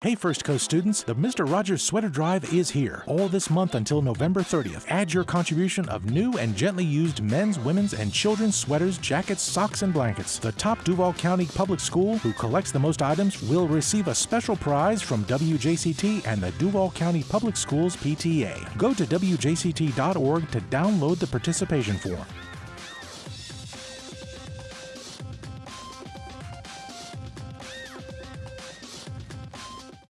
Hey First Coast students, the Mr. Rogers Sweater Drive is here. All this month until November 30th. Add your contribution of new and gently used men's, women's, and children's sweaters, jackets, socks, and blankets. The top Duval County Public School who collects the most items will receive a special prize from WJCT and the Duval County Public Schools PTA. Go to WJCT.org to download the participation form.